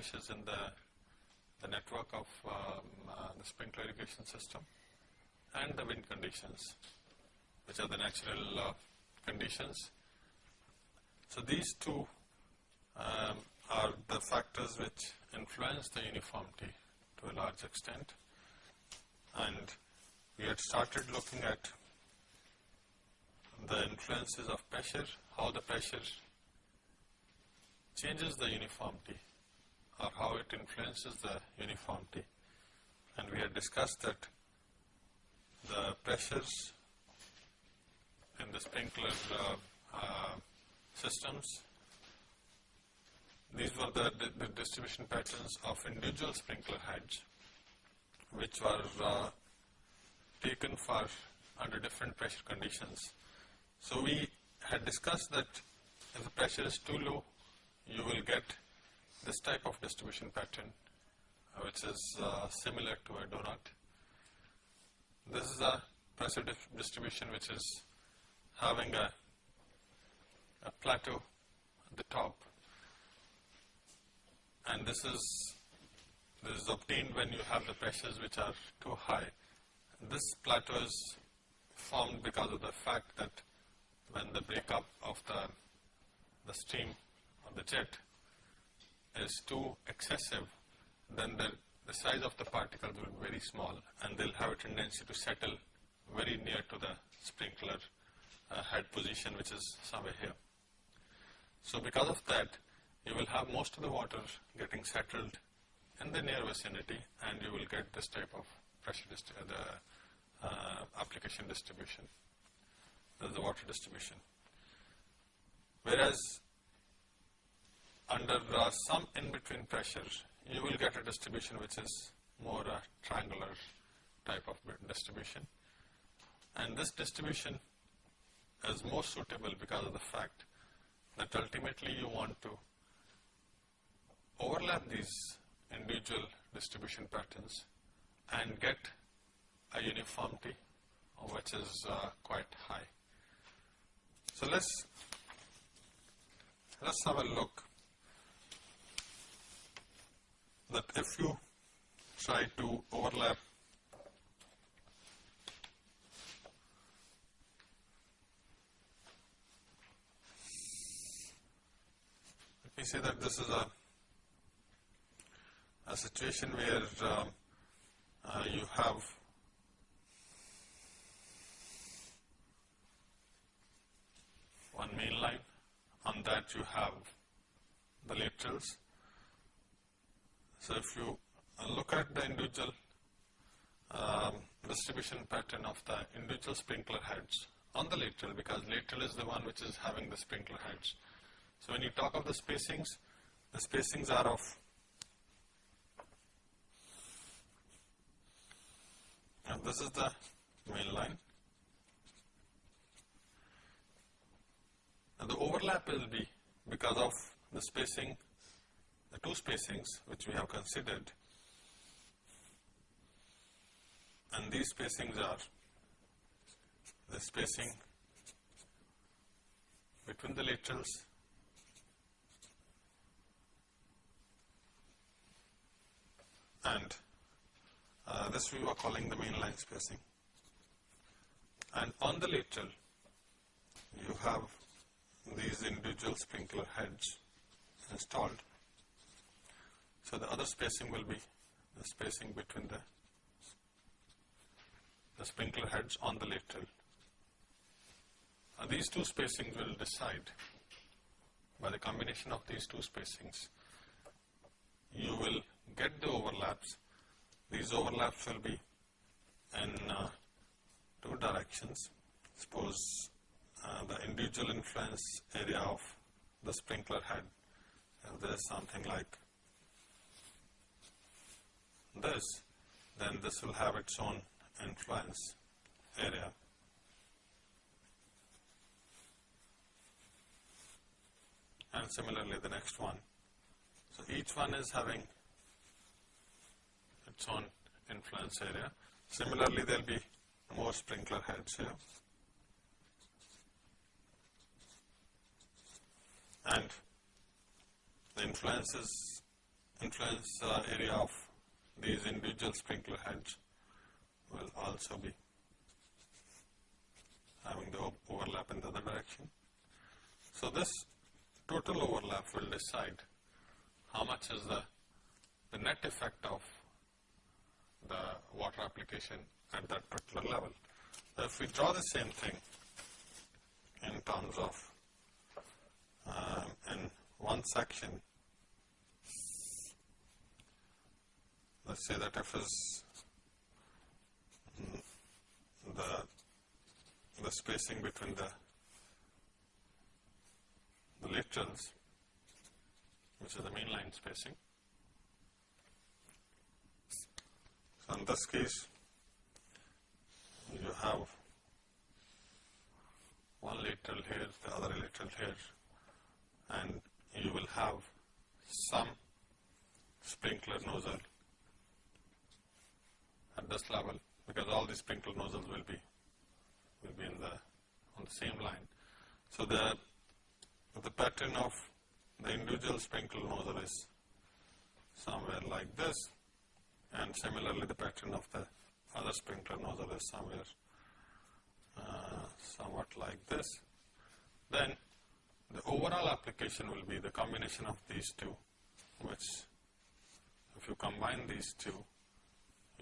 prevailing in the, the network of um, uh, the sprinkler irrigation system and the wind conditions which are the natural uh, conditions. So these two um, are the factors which influence the uniformity to a large extent and we had started looking at the influences of pressure, how the pressure changes the uniformity or how it influences the uniformity. And we had discussed that the pressures in the sprinkler uh, uh, systems, these were the, the, distribution patterns of individual sprinkler heads which were uh, taken for under different pressure conditions. So we had discussed that if the pressure is too low, you will get this type of distribution pattern uh, which is uh, similar to a donut. This is a pressure distribution which is having a, a plateau at the top and this is this is obtained when you have the pressures which are too high. This plateau is formed because of the fact that when the breakup of the, the stream of the jet is too excessive, then the, the size of the particles will be very small and they'll have a tendency to settle very near to the sprinkler uh, head position which is somewhere here. So because of that, you will have most of the water getting settled in the near vicinity and you will get this type of pressure, the uh, application distribution the water distribution. Whereas under uh, some in-between pressures, you will get a distribution which is more a triangular type of distribution. And this distribution is more suitable because of the fact that ultimately you want to overlap these individual distribution patterns and get a uniformity which is uh, quite high. So let's let's have a look that if you try to overlap let me say that this is a a situation where uh, uh, you have one main line. On that you have the laterals. So if you look at the individual um, distribution pattern of the individual sprinkler heads on the lateral because lateral is the one which is having the sprinkler heads. So when you talk of the spacings, the spacings are of and this is the main line And the overlap will be because of the spacing, the two spacings which we have considered. And these spacings are the spacing between the laterals and uh, this we were calling the main line spacing. And on the lateral, you have these individual sprinkler heads installed. So the other spacing will be the spacing between the, the sprinkler heads on the lateral. Now these two spacings will decide by the combination of these two spacings you will get the overlaps. These overlaps will be in uh, two directions. Suppose uh, the individual influence area of the sprinkler head. If there is something like this, then this will have its own influence area. and similarly the next one. So each one is having its own influence area. Similarly, there will be more sprinkler heads here. And the influences, influence uh, area of these individual sprinkler heads will also be having the overlap in the other direction. So this total overlap will decide how much is the, the net effect of the water application at that particular level. So if we draw the same thing in terms of uh, in one section, let's say that f is the the spacing between the the laterals, which is the main line spacing. So in this case, you have one lateral here, the other lateral here, and you will have some sprinkler nozzle at this level because all the sprinkler nozzles will be will be in the on the same line. So the the pattern of the individual sprinkler nozzle is somewhere like this and similarly the pattern of the other sprinkler nozzle is somewhere uh, somewhat like this. Then the overall application will be the combination of these two which if you combine these two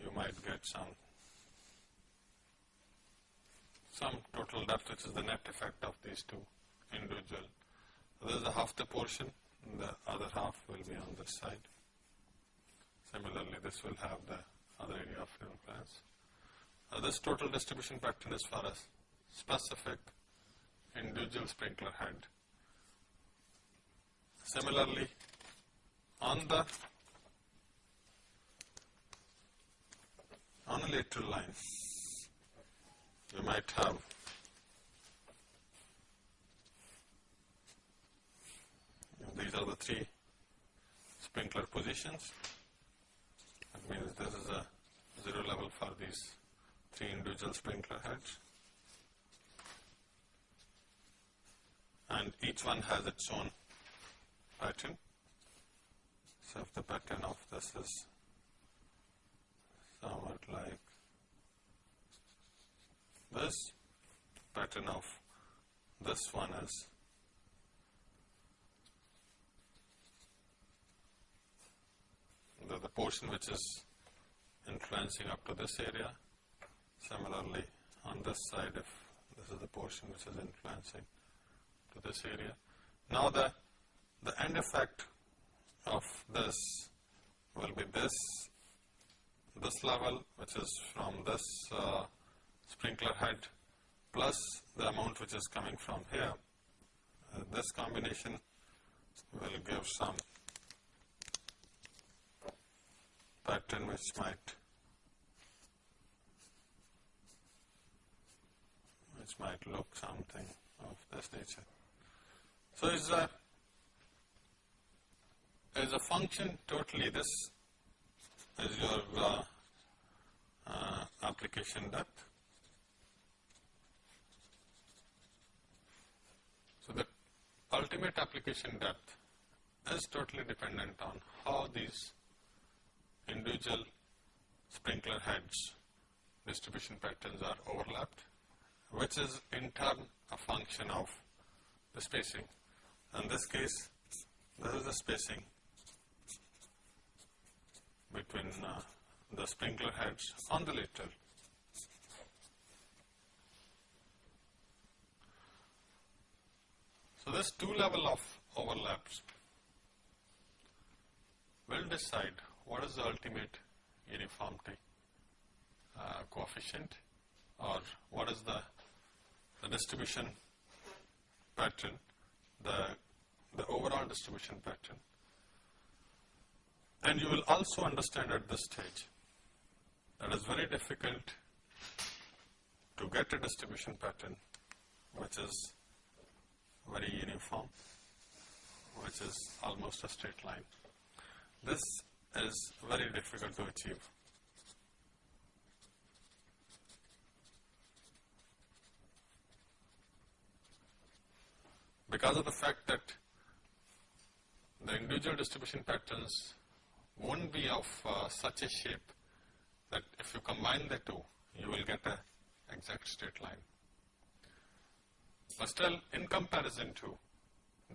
you might get some some total depth which is the net effect of these two individual. This is the half the portion, the other half will be on this side. Similarly, this will have the other area of influence. Now this total distribution pattern is for a specific individual sprinkler head. Similarly, on the on a lateral line, you might have these are the three sprinkler positions. That means this is a zero level for these three individual sprinkler heads. And each one has its own pattern. So if the pattern of this is somewhat like this pattern of this one is the, the portion which is influencing up to this area. Similarly, on this side, if this is the portion which is influencing to this area. Now the, the end effect of this will be this, this level which is from this uh, sprinkler head plus the amount which is coming from here. Uh, this combination will give some pattern which might which might look something of this nature. So is a is a function totally this is your uh, uh, application depth. So the ultimate application depth is totally dependent on how these individual sprinkler heads distribution patterns are overlapped, which is in turn a function of the spacing. In this case, this is the spacing between uh, the sprinkler heads on the lateral. So this two level of overlaps will decide what is the ultimate uniformity uh, coefficient or what is the, the distribution pattern, the, the overall distribution pattern. And you will also understand at this stage that it's very difficult to get a distribution pattern which is very uniform which is almost a straight line. This is very difficult to achieve. Because of the fact that the individual distribution patterns won't be of uh, such a shape that if you combine the two, you will get a exact straight line. But still, in comparison to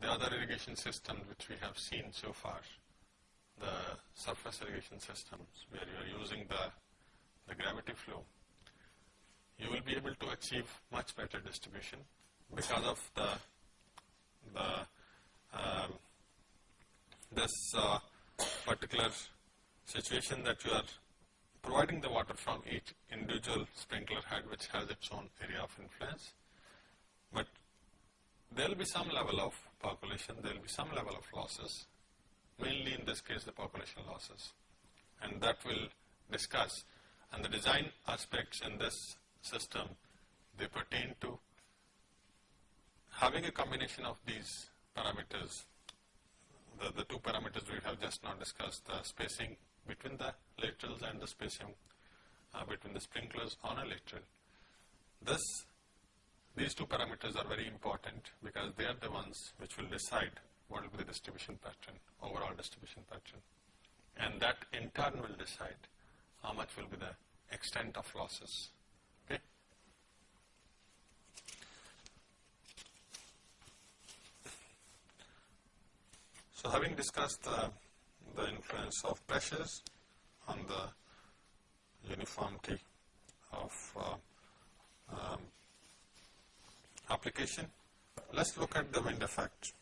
the other irrigation systems which we have seen so far, the surface irrigation systems where you are using the, the gravity flow, you will be able to achieve much better distribution because of the, the um, this uh, particular situation that you are providing the water from each individual sprinkler head which has its own area of influence. But there will be some level of percolation, there will be some level of losses, mainly in this case the percolation losses. And that will discuss. And the design aspects in this system, they pertain to having a combination of these parameters the, the two parameters we have just now discussed, the spacing between the laterals and the spacing uh, between the sprinklers on a lateral. This, these two parameters are very important because they are the ones which will decide what will be the distribution pattern, overall distribution pattern. And that in turn will decide how much will be the extent of losses. Okay? So having discussed the, the influence of pressures on the uniformity of uh, um, application, let's look at the wind effect.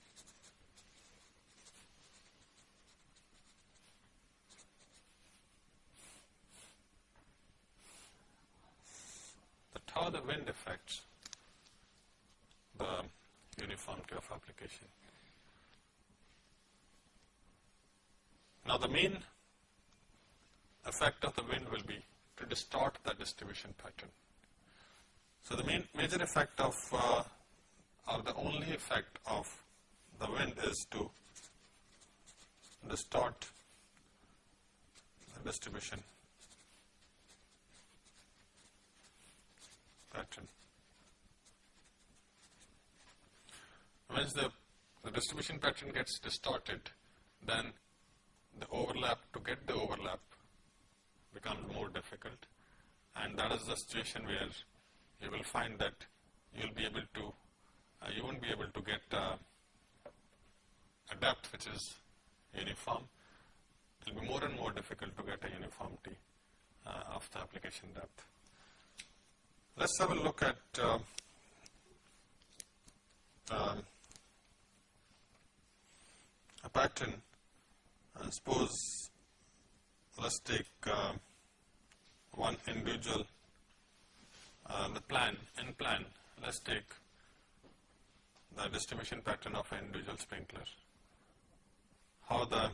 How the wind affects the uniformity of application. Now the main effect of the wind will be to distort the distribution pattern. So the main major effect of uh, or the only effect of the wind is to distort the distribution pattern. Once the, the distribution pattern gets distorted, then the overlap, to get the overlap becomes more difficult and that is the situation where you will find that you will be able to, uh, you won't be able to get uh, a depth which is uniform. It will be more and more difficult to get a uniformity uh, of the application depth. Let's have a look at uh, um, a pattern uh, suppose let's take uh, one individual uh, the plan in plan. Let's take the distribution pattern of an individual sprinkler. How the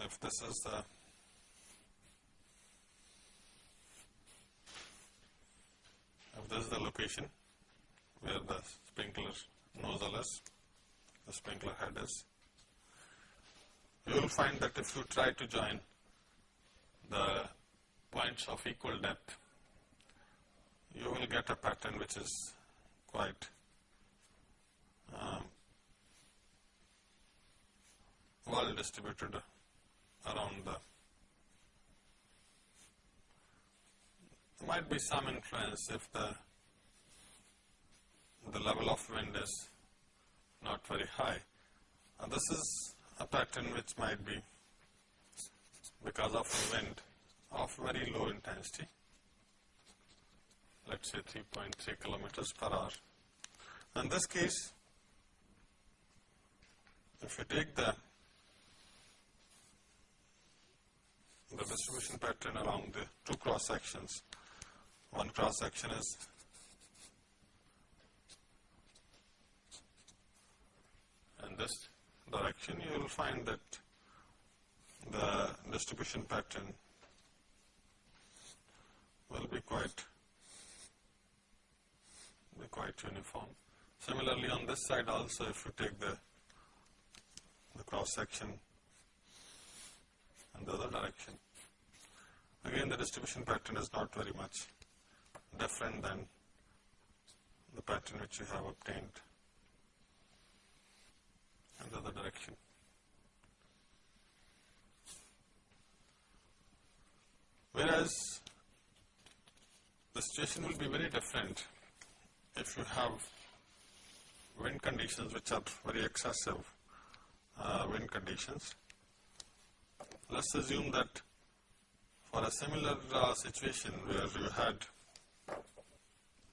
if this is the if this is the location where the sprinkler nozzle is the sprinkler head is. You will find that if you try to join the points of equal depth, you will get a pattern which is quite um, well distributed around the there might be some influence if the the level of wind is not very high. This is a pattern which might be because of the wind of very low intensity, let us say 3.3 kilometers per hour. In this case, if you take the the distribution pattern along the two cross sections, one cross section is this direction, you will find that the distribution pattern will be quite be quite uniform. Similarly, on this side also, if you take the, the cross section in the other direction, again the distribution pattern is not very much different than the pattern which you have obtained in the other direction. Whereas the situation will be very different if you have wind conditions which are very excessive uh, wind conditions. Let's assume that for a similar uh, situation where you had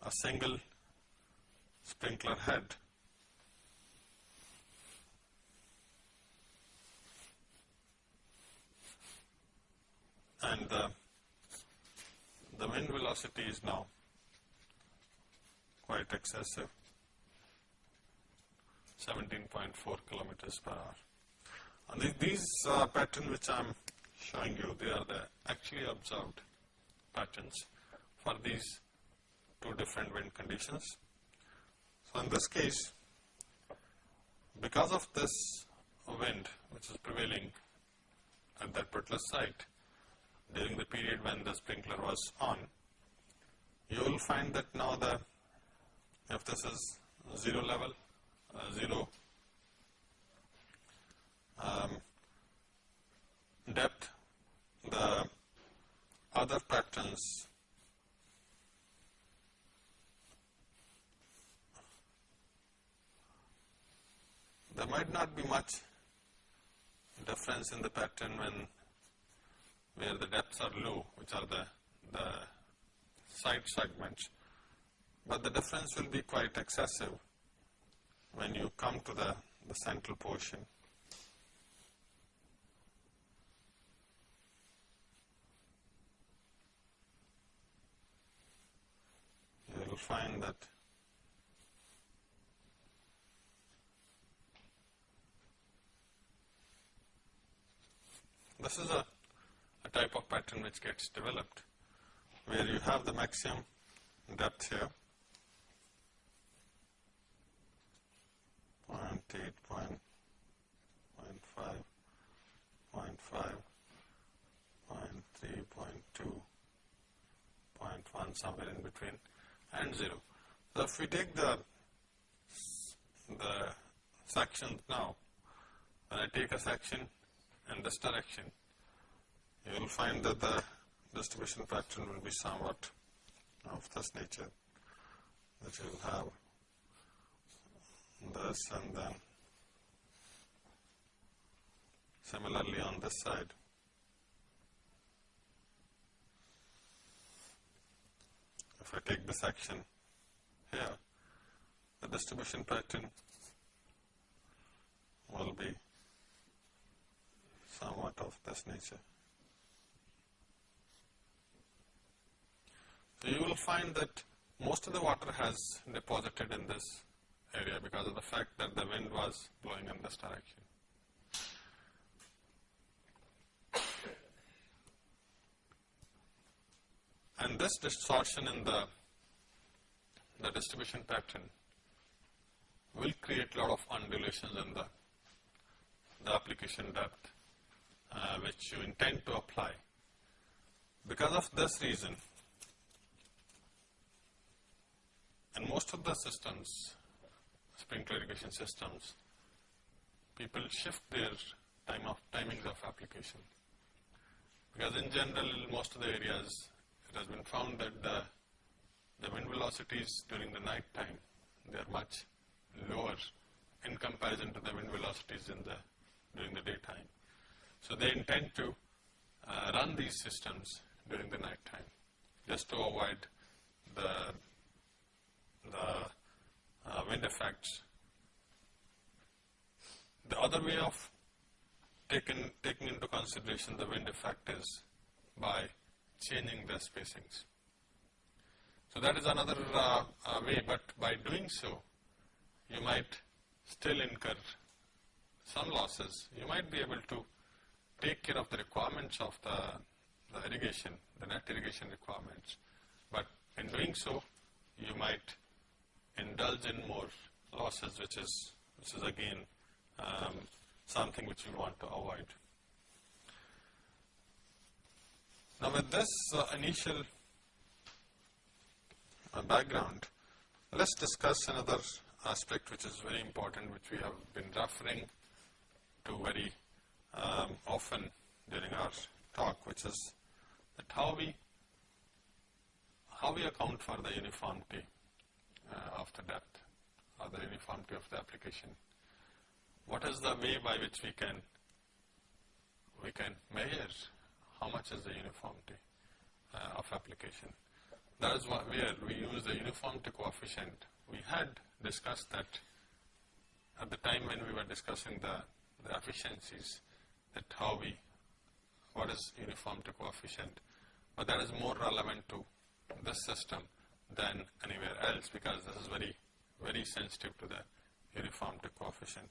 a single sprinkler head and the, the wind velocity is now quite excessive 17.4 kilometers per hour. And the, these uh, patterns which I am showing you, they are the actually observed patterns for these two different wind conditions. So in this case, because of this wind which is prevailing at that particular site during the period when the sprinkler was on, you will find that now the, if this is zero level, uh, zero um, depth, the other patterns there might not be much difference in the pattern when where the depths are low, which are the, the side segments, but the difference will be quite excessive when you come to the, the central portion. You will find that this is a, a type of pattern which gets developed where you have the maximum depth here 0.8, 0.5, 0.5, 0.3, 0.2, 0.1 somewhere in between and 0. So if we take the, the section now, when I take a section in this direction, you will find that the distribution pattern will be somewhat of this nature that you will have this and then similarly on this side. If I take this section here, the distribution pattern will be somewhat of this nature. You will find that most of the water has deposited in this area because of the fact that the wind was blowing in this direction. And this distortion in the, the distribution pattern will create a lot of undulations in the, the application depth uh, which you intend to apply. Because of this reason, in most of the systems, sprinkler irrigation systems, people shift their time of timings of application. Because in general, most of the areas, it has been found that the, the wind velocities during the night time, they are much lower in comparison to the wind velocities in the, during the daytime. So they intend to uh, run these systems during the night time just to avoid the, the uh, wind effects. The other way of taking, taking into consideration the wind effect is by changing the spacings. So that is another uh, uh, way, but by doing so, you might still incur some losses. You might be able to take care of the requirements of the, the irrigation, the net irrigation requirements, but in doing so, you might indulge in more losses which is, which is again um, something which we want to avoid. Now with this uh, initial uh, background, let's discuss another aspect which is very important which we have been referring to very um, often during our talk which is that how we how we account for the uniformity uh, of the or the uniformity of the application. What is the way by which we can we can measure how much is the uniformity uh, of application. That is where we use the uniformity coefficient. We had discussed that at the time when we were discussing the, the efficiencies that how we, what is uniformity coefficient, but that is more relevant to this system than anywhere else because this is very, very sensitive to the uniformity coefficient.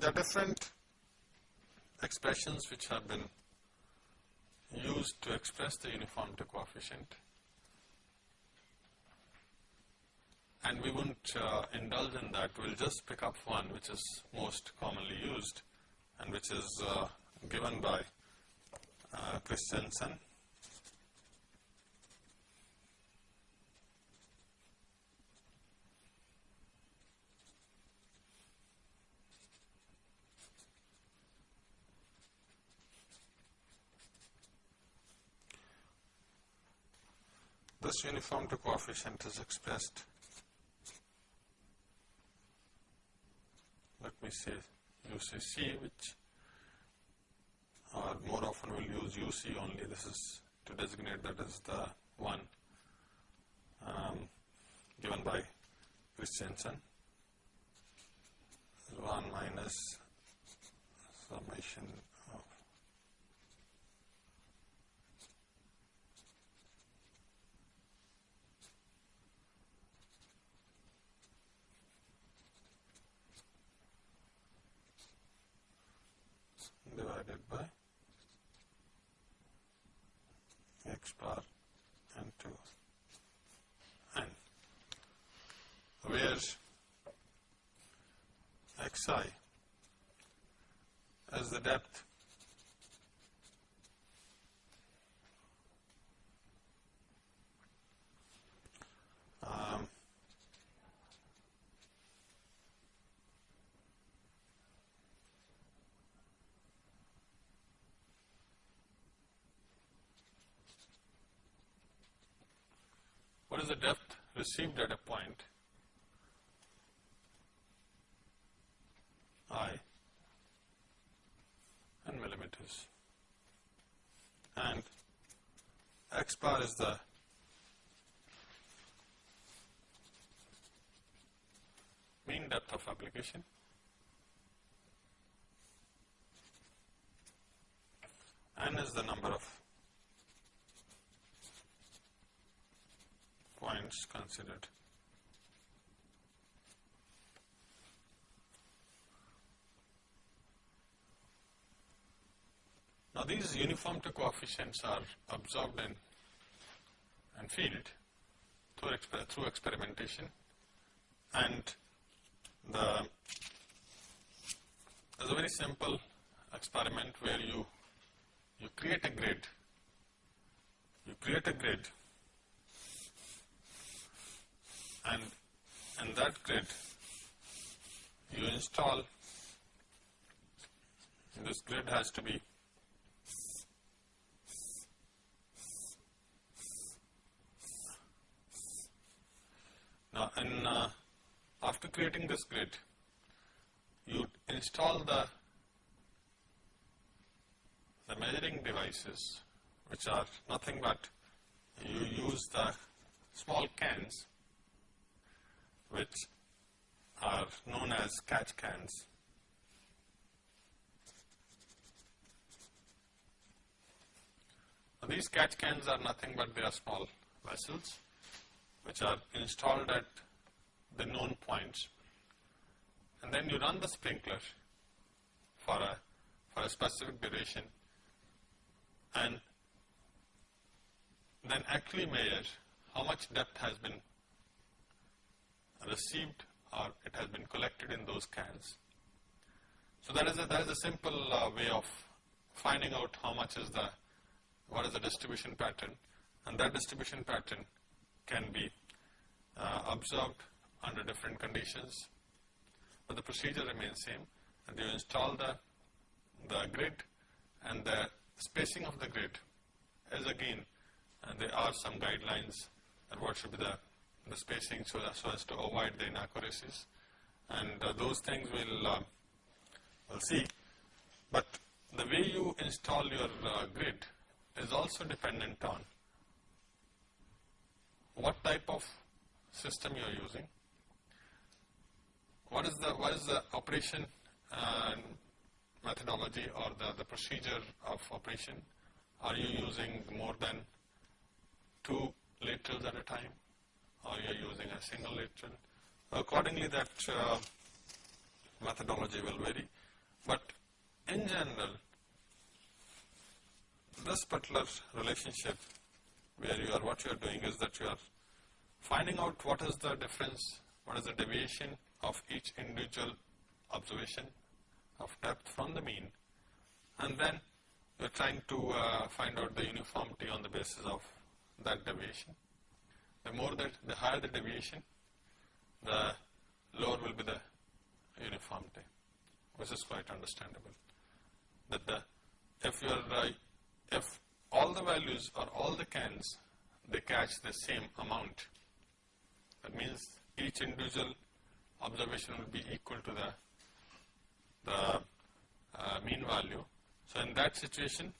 There are different expressions which have been used to express the uniformity coefficient. And we won't uh, indulge in that, we'll just pick up one which is most commonly used and which is uh, given by uh, Christiansen. this uniformity coefficient is expressed, let me say UCC which or more often we will use UC only, this is to designate that as the one um, given by Christiansen, 1 minus summation divided by x bar and 2 n where xi as the depth um, What is the depth received at a point. I. In millimeters. And x bar is the mean depth of application. N is the number of points considered. Now these uniformity coefficients are absorbed in and field through, exper through experimentation and the there's a very simple experiment where you you create a grid you create a grid and in that grid you install this grid has to be now in uh, after creating this grid you install the the measuring devices which are nothing but you use the small cans which are known as catch cans. Now these catch cans are nothing but they are small vessels which are installed at the known points and then you run the sprinkler for a, for a specific duration and then actually measure how much depth has been received or it has been collected in those cans. So that is a, that is a simple uh, way of finding out how much is the, what is the distribution pattern and that distribution pattern can be uh, observed under different conditions, but the procedure remains same and you install the, the grid and the spacing of the grid is again and there are some guidelines and what should be the, the spacing so, so as to avoid the inaccuracies. And uh, those things we'll, uh, we'll see. But the way you install your uh, grid is also dependent on what type of system you are using, what is the, what is the operation methodology or the, the procedure of operation, are you using more than two laterals at a time or you are using a single lateral. Accordingly that uh, methodology will vary, but in general this particular relationship where you are what you are doing is that you are finding out what is the difference, what is the deviation of each individual observation of depth from the mean and then you are trying to uh, find out the uniformity on the basis of that deviation. The more that, the higher the deviation, the lower will be the uniformity, which is quite understandable. That the, if you are, if all the values or all the cans, they catch the same amount, that means each individual observation will be equal to the, the uh, mean value. So in that situation,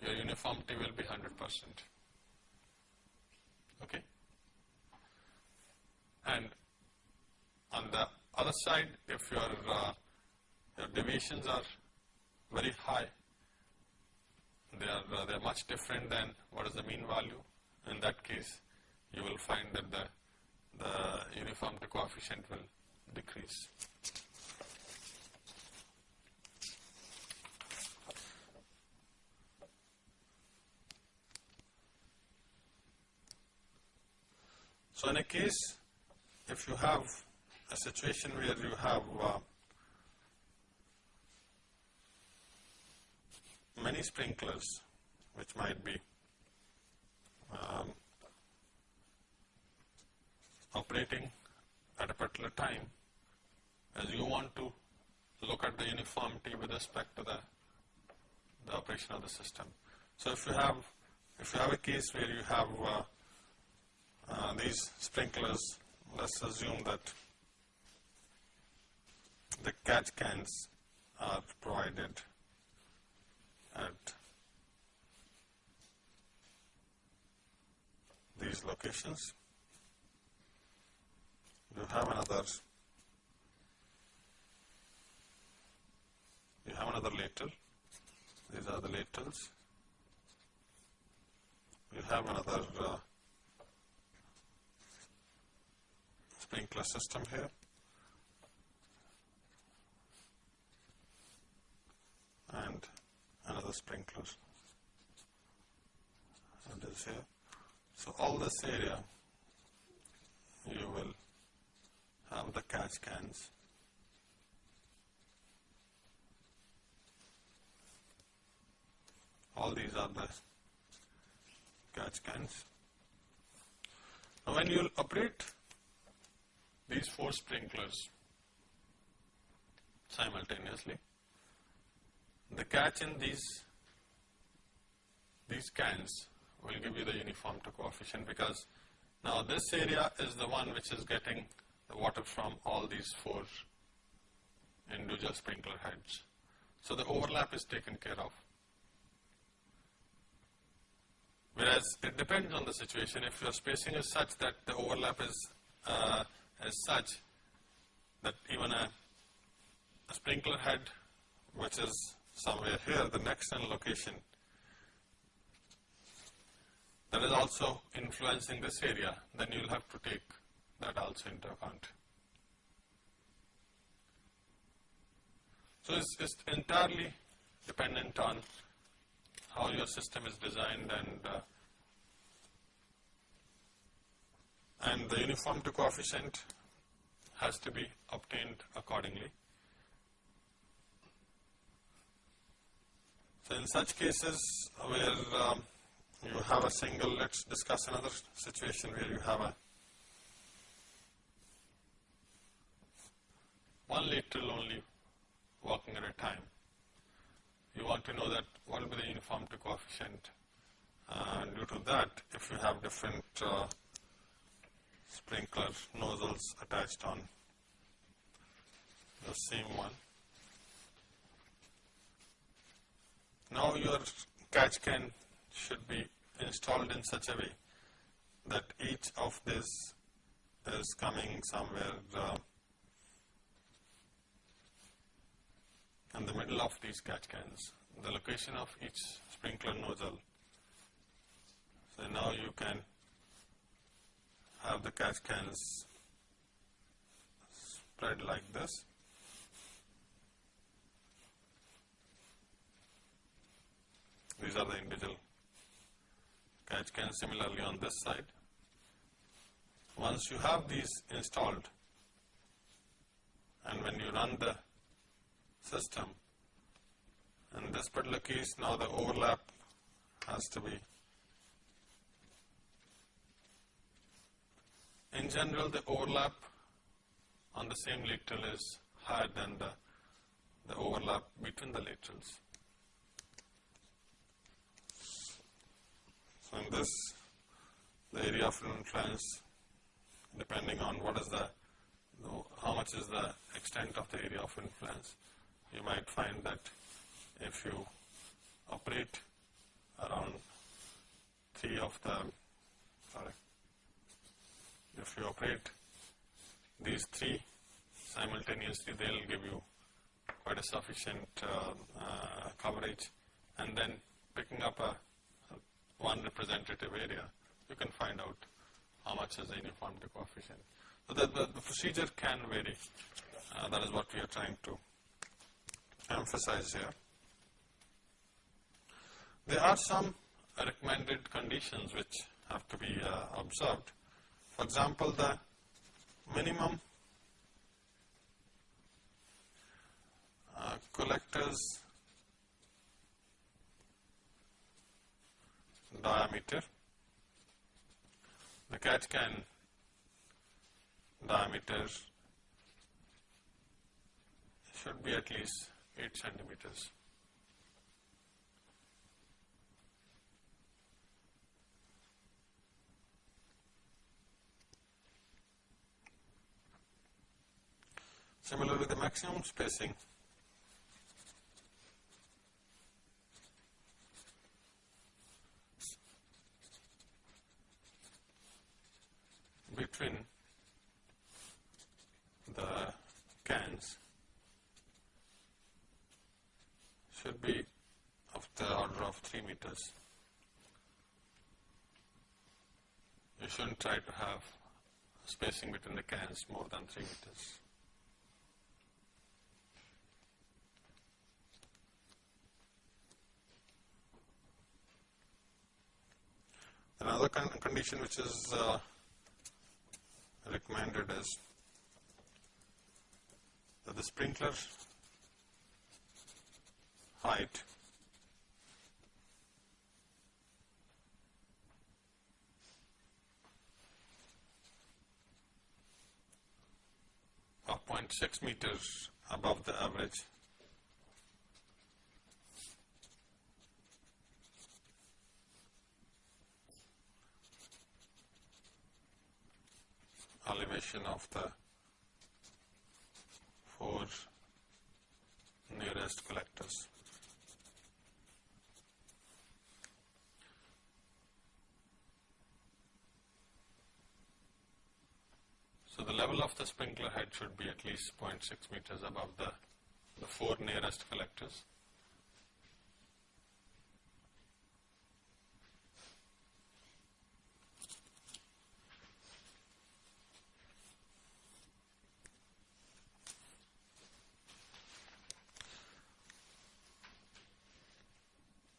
your uniformity will be 100 percent. Okay? And on the other side, if your, uh, your deviations are very high, they are, uh, they are much different than what is the mean value. In that case, you will find that the, the uniformity coefficient will decrease. So in a case, if you have a situation where you have uh, many sprinklers, which might be um, operating at a particular time, as you want to look at the uniformity with respect to the, the operation of the system. So if you have, if you have a case where you have uh, uh, these sprinklers, let's assume that the catch cans are provided at these locations. You have another you have another later. These are the laterals. You have another uh, sprinkler system here. And another sprinkler and is here. So all this area you will have the catch cans. All these are the catch cans. Now when you operate these four sprinklers simultaneously. The catch in these, these cans will give you the uniformity coefficient because now this area is the one which is getting the water from all these four individual sprinkler heads. So the overlap is taken care of. Whereas it depends on the situation. If your spacing is such that the overlap is uh, as such that even a, a sprinkler head which is somewhere here, the next location, that is also influencing this area, then you will have to take that also into account. So it's, it's entirely dependent on how your system is designed and uh, and the uniformity coefficient has to be obtained accordingly. So in such cases where um, you have a single, let's discuss another situation where you have a one lateral only working at a time. You want to know that what will be the uniformity coefficient and due to that if you have different uh, sprinkler nozzles attached on the same one. Now your catch can should be installed in such a way that each of this is coming somewhere uh, in the middle of these catch cans, the location of each sprinkler nozzle. So now you can have the catch cans spread like this. These are the individual catch cans similarly on this side. Once you have these installed and when you run the system, in this particular case now the overlap has to be in general the overlap on the same lateral is higher than the, the overlap between the laterals. So in this, the area of influence, depending on what is the, how much is the extent of the area of influence, you might find that if you operate around three of the, if you operate these three simultaneously, they will give you quite a sufficient uh, uh, coverage and then picking up a one representative area, you can find out how much is the uniformity coefficient. So the, the, the procedure can vary. Uh, that is what we are trying to emphasize here. There are some recommended conditions which have to be uh, observed. For example, the minimum uh, collectors diameter. The catch can diameter should be at least 8 centimeters. Similarly, the maximum spacing between the cans should be of the order of 3 meters. You shouldn't try to have spacing between the cans more than 3 meters. Another con condition which is uh, recommended is that the sprinkler height of 0.6 meters above the average elevation of the four nearest collectors. So the level of the sprinkler head should be at least 0.6 meters above the, the four nearest collectors.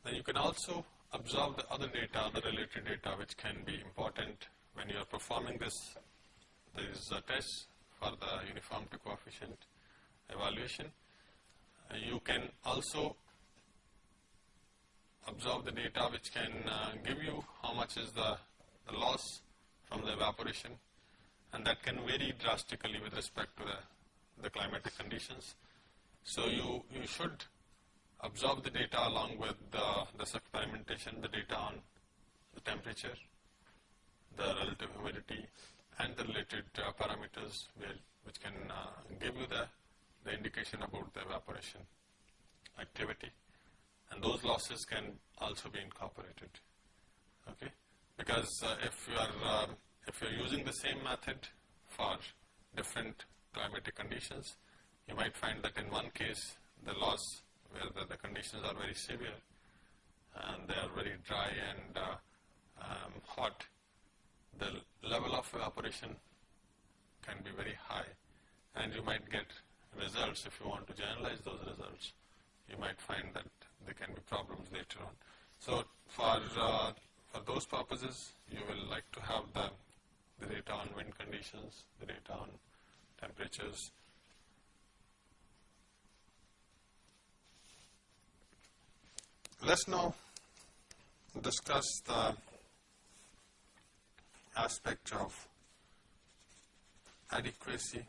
Then you can also observe the other data, the related data which can be important when you are performing this. There is a test for the uniformity coefficient evaluation. Uh, you can also observe the data which can uh, give you how much is the, the loss from the evaporation and that can vary drastically with respect to the, the climatic conditions. So you, you should observe the data along with the, this experimentation, the data on the temperature, the relative humidity and the related uh, parameters where, which can uh, give you the, the indication about the evaporation activity. And those losses can also be incorporated. Okay? Because uh, if you are um, if you are using the same method for different climatic conditions you might find that in one case the loss where the, the conditions are very severe and they are very dry and uh, um, hot, the level of evaporation can be very high and you might get results if you want to generalize those results. You might find that there can be problems later on. So for, uh, for those purposes, you will like to have the, the data on wind conditions, the data on temperatures, Let's now discuss the aspect of adequacy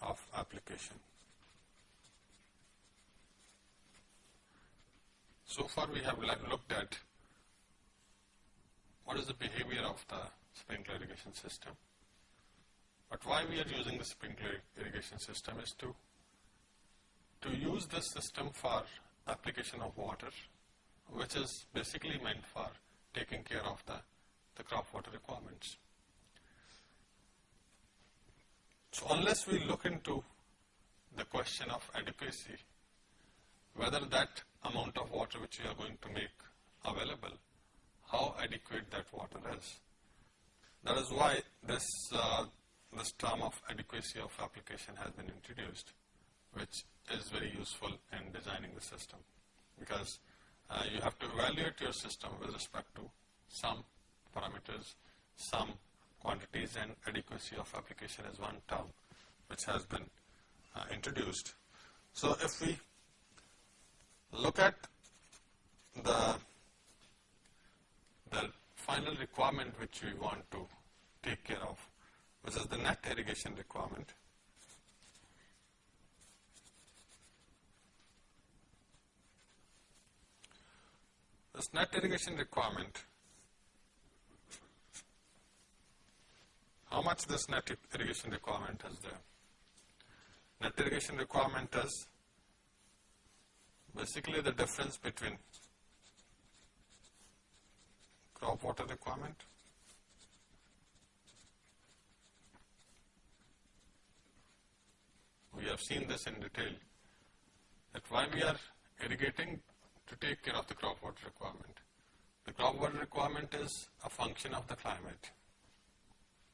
of application. So far we have looked at what is the behavior of the sprinkler irrigation system. But why we are using the sprinkler irrigation system is to to use this system for application of water, which is basically meant for taking care of the, the crop water requirements. So unless we look into the question of adequacy, whether that amount of water which we are going to make available, how adequate that water is. That is why this, uh, this term of adequacy of application has been introduced, which is very useful in designing the system because uh, you have to evaluate your system with respect to some parameters, some quantities and adequacy of application is one term which has been uh, introduced. So if we look at the, the final requirement which we want to take care of, which is the net irrigation requirement, This net irrigation requirement, how much this net irrigation requirement is there? Net irrigation requirement is basically the difference between crop water requirement we have seen this in detail that why we are irrigating to take care of the crop water requirement. The crop water requirement is a function of the climate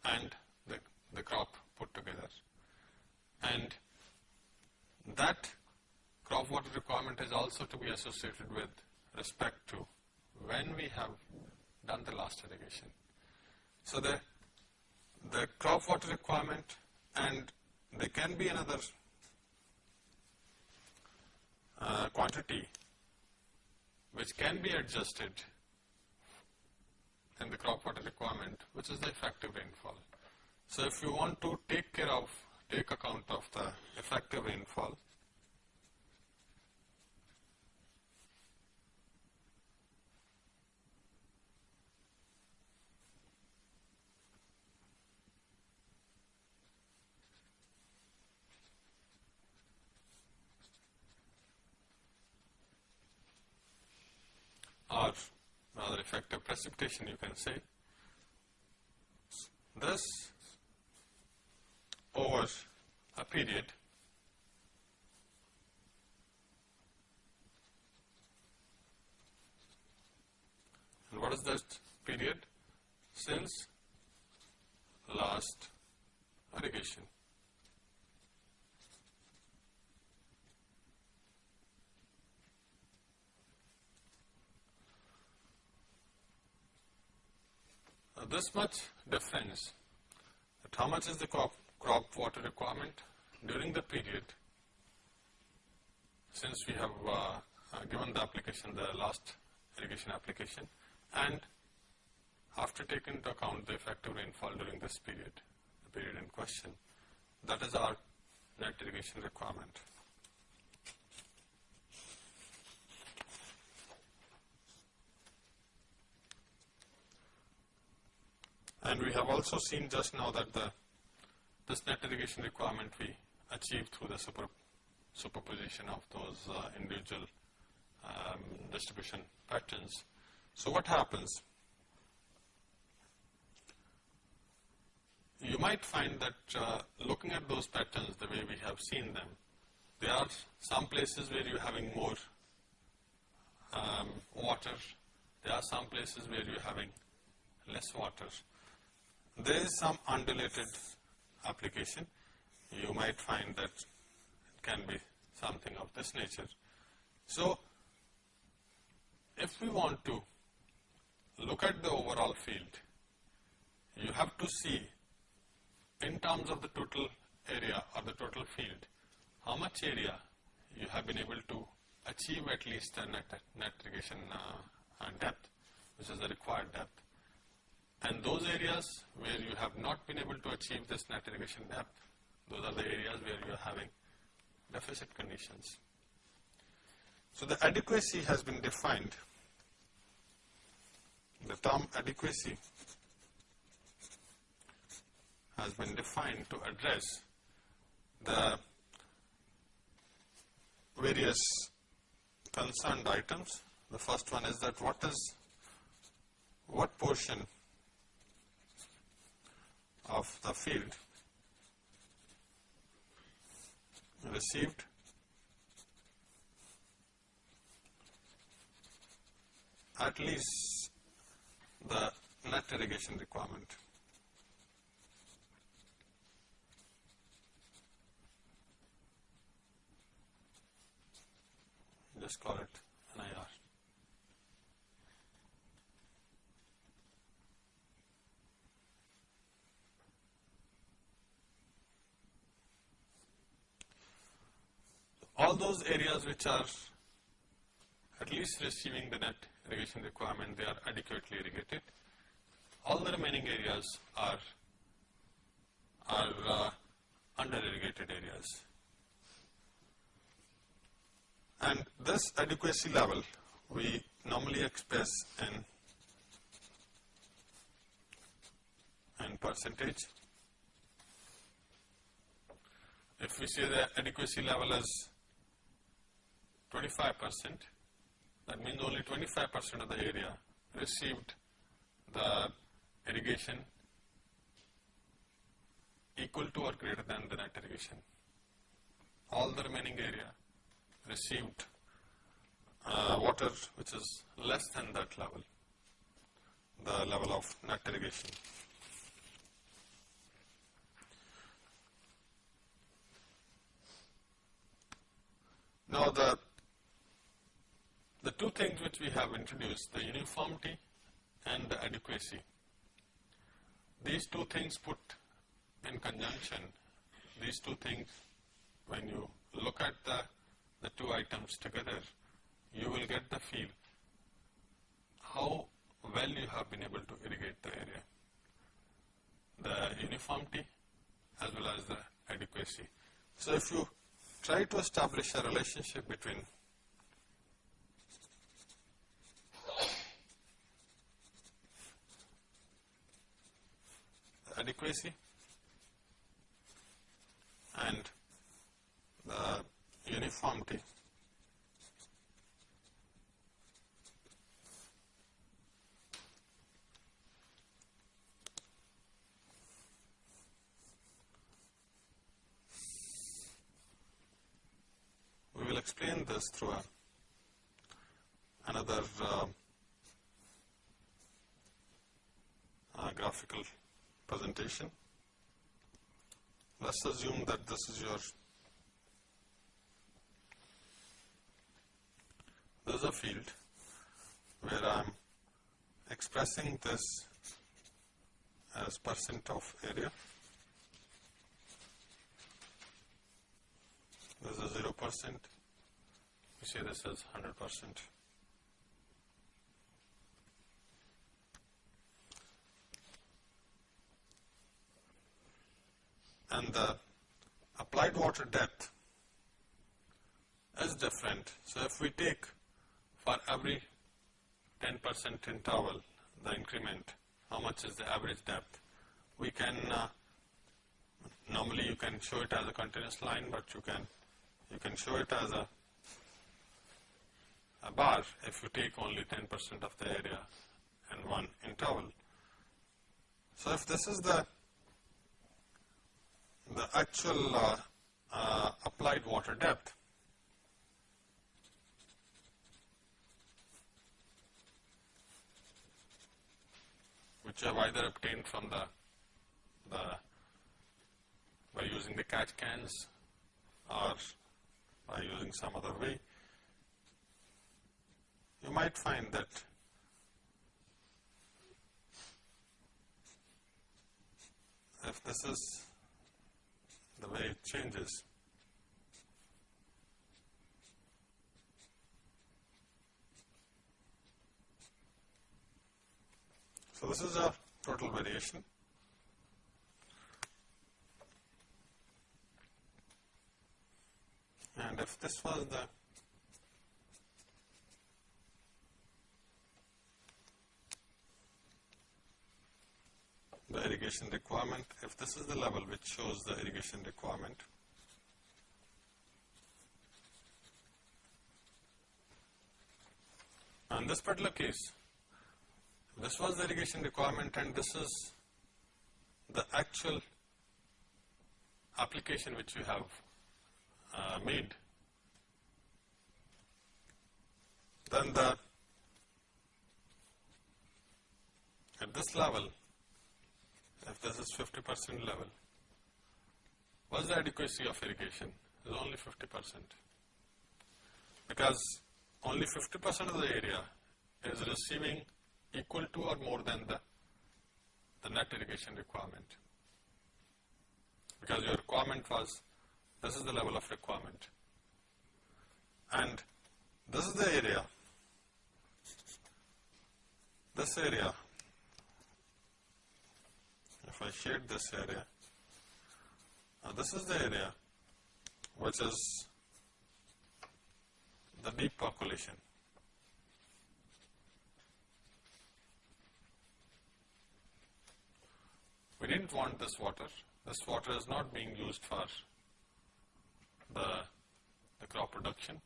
and the, the crop put together. And that crop water requirement is also to be associated with respect to when we have done the last irrigation. So the, the crop water requirement and there can be another uh, quantity which can be adjusted in the crop water requirement, which is the effective rainfall. So if you want to take care of, take account of the effective rainfall, or rather effective precipitation you can say. This over a period and what is that period? Since last irrigation. uh, this much difference, that how much is the crop, crop water requirement during the period since we have uh, uh, given the application, the last irrigation application and after taking into account the effective rainfall during this period, the period in question, that is our net irrigation requirement. And we have also seen just now that the this net irrigation requirement we achieve through the super, superposition of those uh, individual um, distribution patterns. So what happens? You might find that uh, looking at those patterns the way we have seen them, there are some places where you're having more um, water, there are some places where you're having less water. There is some undulated application. You might find that it can be something of this nature. So, if we want to look at the overall field, you have to see in terms of the total area or the total field, how much area you have been able to achieve at least the net, net irrigation uh, depth, which is the required depth. And those areas where you have not been able to achieve this net irrigation depth, those are the areas where you are having deficit conditions. So the adequacy has been defined. The term adequacy has been defined to address the various concerned items. The first one is that what is, what portion of the field. Received. At least the net irrigation requirement. Just call it all those areas which are at least receiving the net irrigation requirement, they are adequately irrigated. All the remaining areas are, are uh, under irrigated areas. And this adequacy level we normally express in, in percentage. If we say the adequacy level as 25 percent, that means only 25 percent of the area received the irrigation equal to or greater than the net irrigation. All the remaining area received uh, water which is less than that level, the level of net irrigation. Now the the two things which we have introduced, the uniformity and the adequacy, these two things put in conjunction, these two things, when you look at the, the two items together, you will get the feel how well you have been able to irrigate the area. The uniformity as well as the adequacy. So if you try to establish a relationship between adequacy and the uniformity. We will explain this through a, another uh, uh, graphical presentation. Let's assume that this is your, this is a field where I am expressing this as percent of area. This is 0 percent. We say this is 100 percent. And the applied water depth is different. So, if we take for every 10 percent interval the increment, how much is the average depth, we can uh, normally you can show it as a continuous line, but you can you can show it as a a bar if you take only 10 percent of the area and one interval. So, if this is the the actual uh, uh, applied water depth, which have either obtained from the, the by using the catch cans or by using some other way, you might find that if this is the way it changes, So, this is a total variation. And if this was the the irrigation requirement, if this is the level which shows the irrigation requirement, in this particular case, this was the irrigation requirement and this is the actual application which we have uh, made. Then the at this level, if this is 50 percent level, what's the adequacy of irrigation? Is only 50 percent. Because only 50 percent of the area is receiving equal to or more than the, the net irrigation requirement. Because your requirement was, this is the level of requirement. And this is the area, this area, if I shade this area, now this is the area which is the deep percolation. We didn't want this water. This water is not being used for the, the crop production.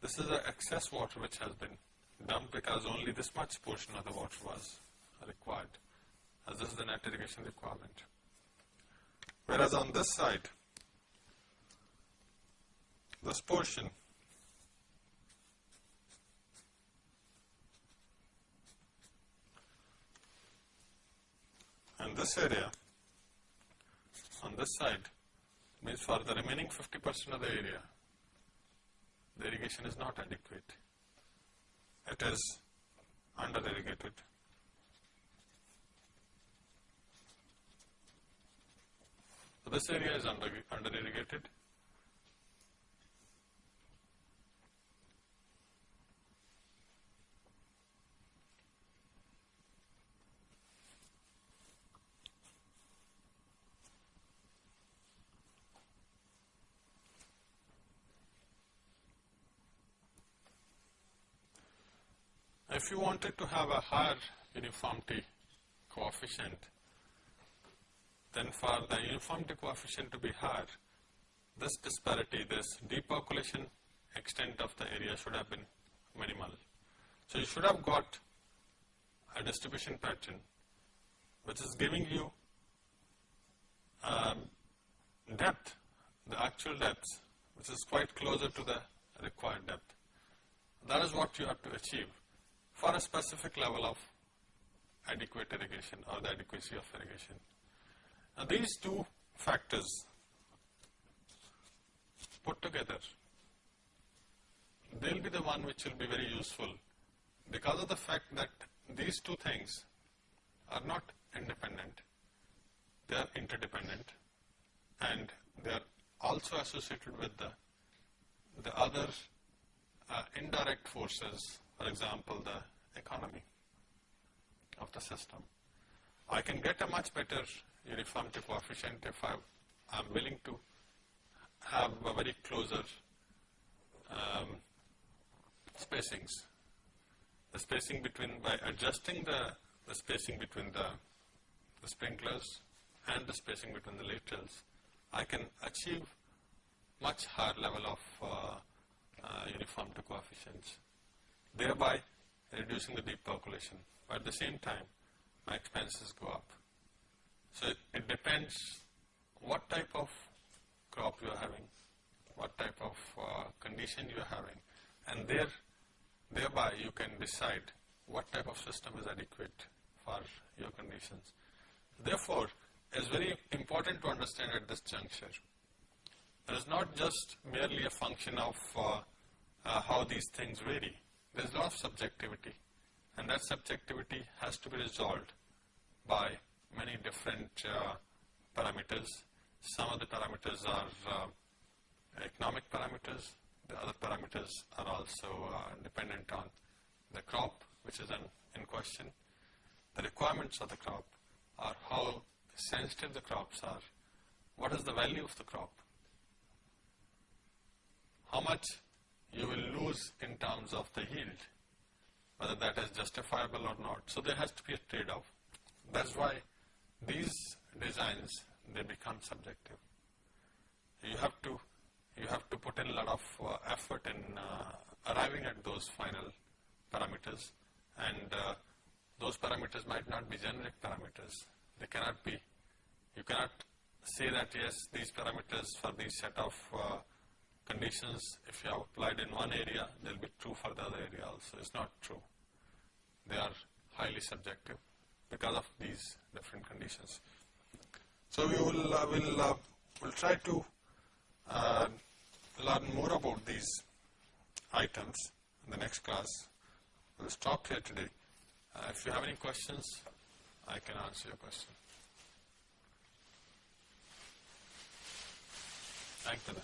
This is the excess water which has been dumped because only this much portion of the water was required as this is the net irrigation requirement. Whereas on this side, this portion and this area on this side means for the remaining 50 percent of the area, the irrigation is not adequate. It is under irrigated. So this area is under, under irrigated. If you wanted to have a higher uniformity coefficient, then for the uniformity coefficient to be higher, this disparity, this deep percolation extent of the area should have been minimal. So you should have got a distribution pattern which is giving you um, depth, the actual depth, which is quite closer to the required depth. That is what you have to achieve for a specific level of adequate irrigation or the adequacy of irrigation. Now these two factors put together, they will be the one which will be very useful because of the fact that these two things are not independent. they are interdependent and they are also associated with the, the other uh, indirect forces, for example, the economy of the system. I can get a much better uniformity coefficient if I am willing to have a very closer um, spacings. The spacing between, by adjusting the, the spacing between the, the sprinklers and the spacing between the laterals, I can achieve much higher level of uh, uh, uniformity coefficients, thereby reducing the deep percolation. But at the same time, my expenses go up. So it, it depends what type of crop you are having, what type of uh, condition you are having, and there, thereby you can decide what type of system is adequate for your conditions. Therefore, it's very important to understand at this juncture. It is not just merely a function of uh, uh, how these things vary. There is a lot of subjectivity, and that subjectivity has to be resolved by many different uh, parameters. Some of the parameters are uh, economic parameters, the other parameters are also uh, dependent on the crop which is in, in question. The requirements of the crop are how sensitive the crops are, what is the value of the crop, how much you will lose in terms of the yield, whether that is justifiable or not. So there has to be a trade-off. That's why these designs, they become subjective. You have to, you have to put in a lot of uh, effort in uh, arriving at those final parameters and uh, those parameters might not be generic parameters. They cannot be, you cannot say that yes, these parameters for these set of uh, conditions, if you have applied in one area, they'll be true for the other area also. It's not true. They are highly subjective because of these different conditions. So we will uh, will uh, will try to uh, learn more about these items in the next class. We'll stop here today. Uh, if you have any questions, I can answer your question. Thank you.